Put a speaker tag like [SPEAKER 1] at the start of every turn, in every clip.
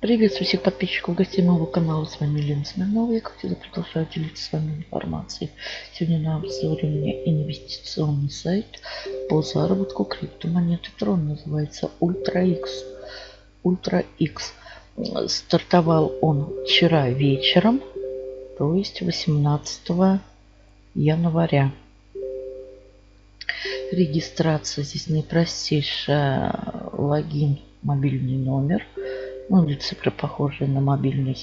[SPEAKER 1] Приветствую всех подписчиков гостей моего канала. С вами Лена Смирнова. Я, как всегда, продолжаю делиться с вами информацией. Сегодня на обзоре у меня инвестиционный сайт по заработку криптомонеты Трон. Называется Ultra X. Ultra X. Стартовал он вчера вечером, то есть 18 января. Регистрация здесь наипростейшая. Логин, мобильный номер – ну, или цифры похожие на мобильный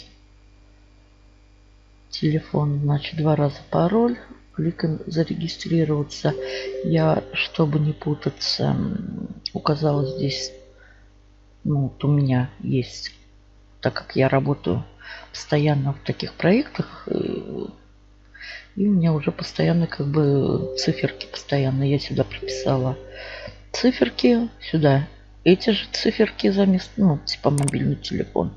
[SPEAKER 1] телефон. Значит, два раза пароль. Кликаем зарегистрироваться. Я, чтобы не путаться, указала здесь, ну, вот у меня есть, так как я работаю постоянно в таких проектах, э, и у меня уже постоянно как бы циферки постоянно. Я сюда прописала циферки, сюда эти же циферки замест, ну, типа мобильный телефон.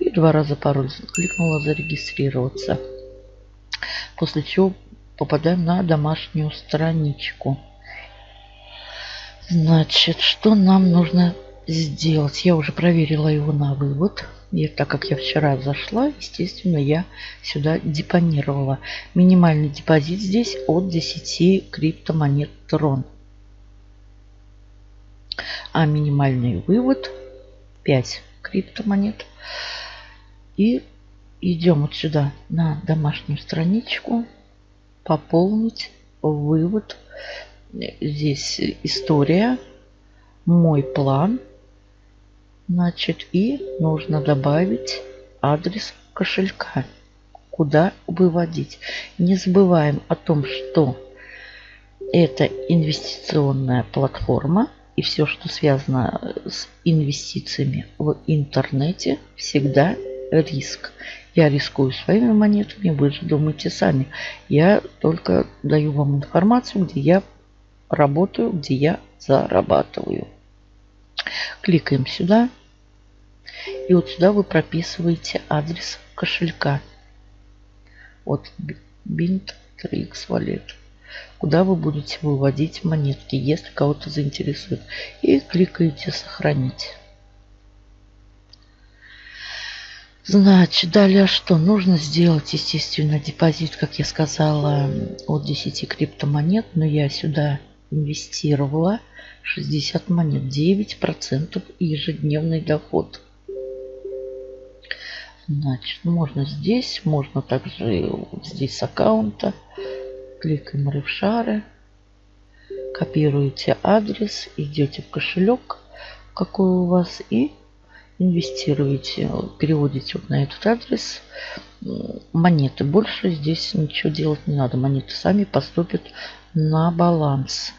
[SPEAKER 1] И два раза пароль кликнула зарегистрироваться. После чего попадаем на домашнюю страничку. Значит, что нам нужно сделать? Я уже проверила его на вывод. И так как я вчера зашла, естественно, я сюда депонировала. Минимальный депозит здесь от 10 криптомонет Трон а минимальный вывод 5 криптомонет. И идем вот сюда на домашнюю страничку, пополнить вывод. Здесь история, мой план. Значит, и нужно добавить адрес кошелька, куда выводить. Не забываем о том, что это инвестиционная платформа, и все, что связано с инвестициями в интернете, всегда риск. Я рискую своими монетами, вы же думаете сами. Я только даю вам информацию, где я работаю, где я зарабатываю. Кликаем сюда. И вот сюда вы прописываете адрес кошелька. Вот Bint 3x Wallet куда вы будете выводить монетки, если кого-то заинтересует. И кликаете «Сохранить». Значит, далее что? Нужно сделать, естественно, депозит, как я сказала, от 10 криптомонет. Но я сюда инвестировала 60 монет, 9% ежедневный доход. Значит, можно здесь, можно также здесь с аккаунта. Кликаем рывшары. Копируете адрес, идете в кошелек, какой у вас, и инвестируете, переводите вот на этот адрес монеты. Больше здесь ничего делать не надо. Монеты сами поступят на баланс.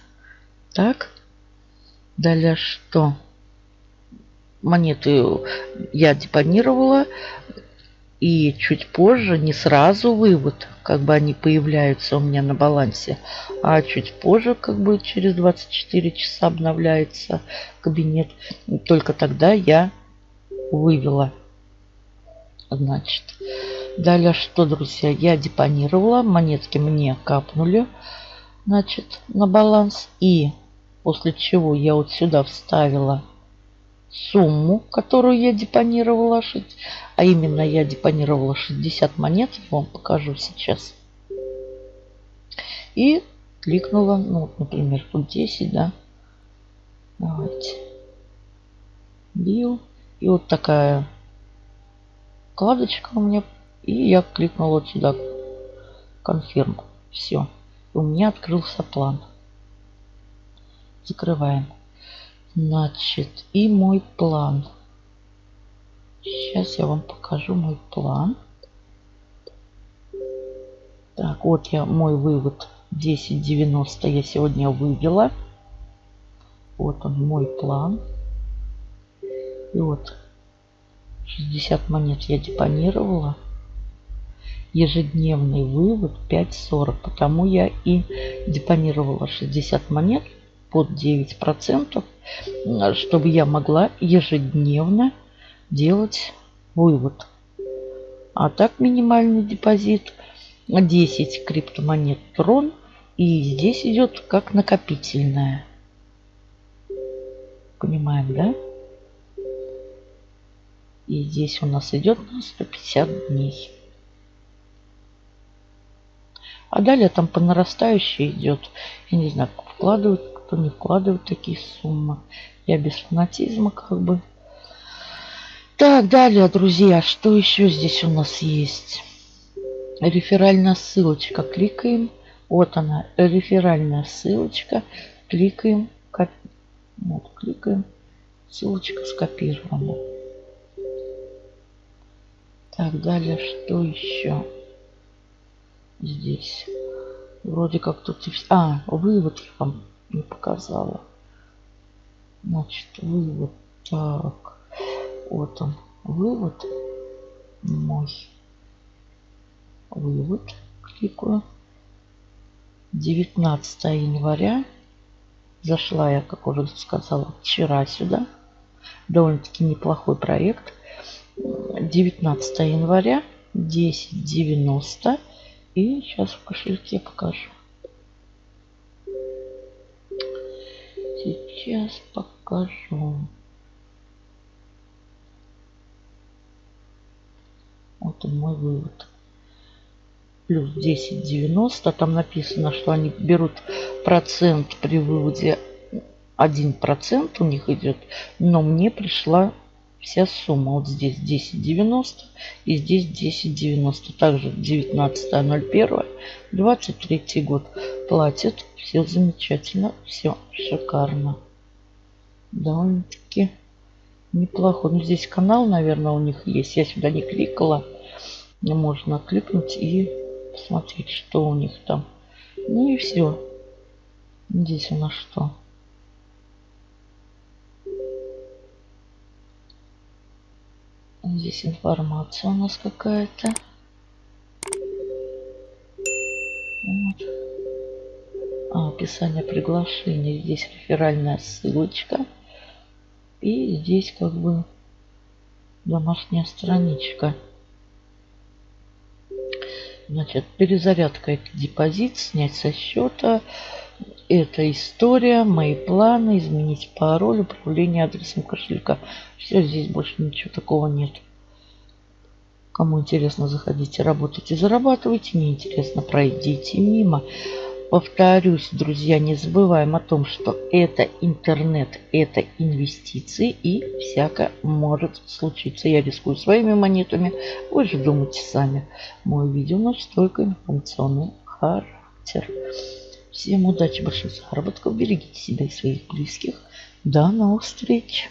[SPEAKER 1] Так. Далее что? Монеты я депонировала. И чуть позже, не сразу вывод, как бы они появляются у меня на балансе, а чуть позже, как бы через 24 часа обновляется кабинет. Только тогда я вывела. Значит, далее что, друзья, я депонировала, монетки мне капнули, значит, на баланс. И после чего я вот сюда вставила сумму, которую я депонировала, а именно я депонировала 60 монет, вам покажу сейчас. И кликнула, ну, например, тут 10, да. Давайте. Бил. И вот такая вкладочка у меня. И я кликнула вот сюда. Confirm. Все. У меня открылся план. Закрываем. Значит, и мой план. Сейчас я вам покажу мой план. Так, вот я мой вывод 10.90 я сегодня вывела. Вот он мой план. И вот 60 монет я депонировала. Ежедневный вывод 5.40. Потому я и депонировала 60 монет под 9%, чтобы я могла ежедневно делать вывод. А так минимальный депозит 10 криптомонет Трон. И здесь идет как накопительная. Понимаем, да? И здесь у нас идет на 150 дней. А далее там по нарастающей идет. Я не знаю, вкладывают, не вкладывает такие суммы. Я без фанатизма как бы. Так, далее, друзья, что еще здесь у нас есть? Реферальная ссылочка. Кликаем. Вот она, реферальная ссылочка. Кликаем. Вот, кликаем. Ссылочка скопирована. Так, далее, что еще? Здесь. Вроде как тут... А, вывод вам не показала. Значит, вывод. Так. Вот он. Вывод. Мой. Вывод. Кликаю. 19 января. Зашла я, как уже сказала, вчера сюда. Довольно-таки неплохой проект. 19 января 10.90 и сейчас в кошельке покажу сейчас покажу. Вот он мой вывод. Плюс 10.90 там написано что они берут процент при выводе один процент у них идет но мне пришла вся сумма. Вот здесь 10,90 и здесь 10,90. Также 19.01, 23 год. Платят. Все замечательно. Все шикарно. Довольно-таки неплохо. Ну, здесь канал, наверное, у них есть. Я сюда не кликала. Можно кликнуть и посмотреть, что у них там. Ну и все. Здесь у нас что? Здесь информация у нас какая-то. Вот. А, описание приглашения. Здесь реферальная ссылочка. И здесь как бы домашняя страничка. Значит, перезарядка депозит, снять со счета. Это история, мои планы, изменить пароль, управление адресом кошелька. Все, здесь больше ничего такого нет. Кому интересно, заходите, работайте, зарабатывайте. Не интересно, пройдите мимо. Повторюсь, друзья, не забываем о том, что это интернет, это инвестиции и всякое может случиться. Я рискую своими монетами, вы же думайте сами. Мой видео носит только информационный характер. Всем удачи, больших заработков, берегите себя и своих близких. До новых встреч!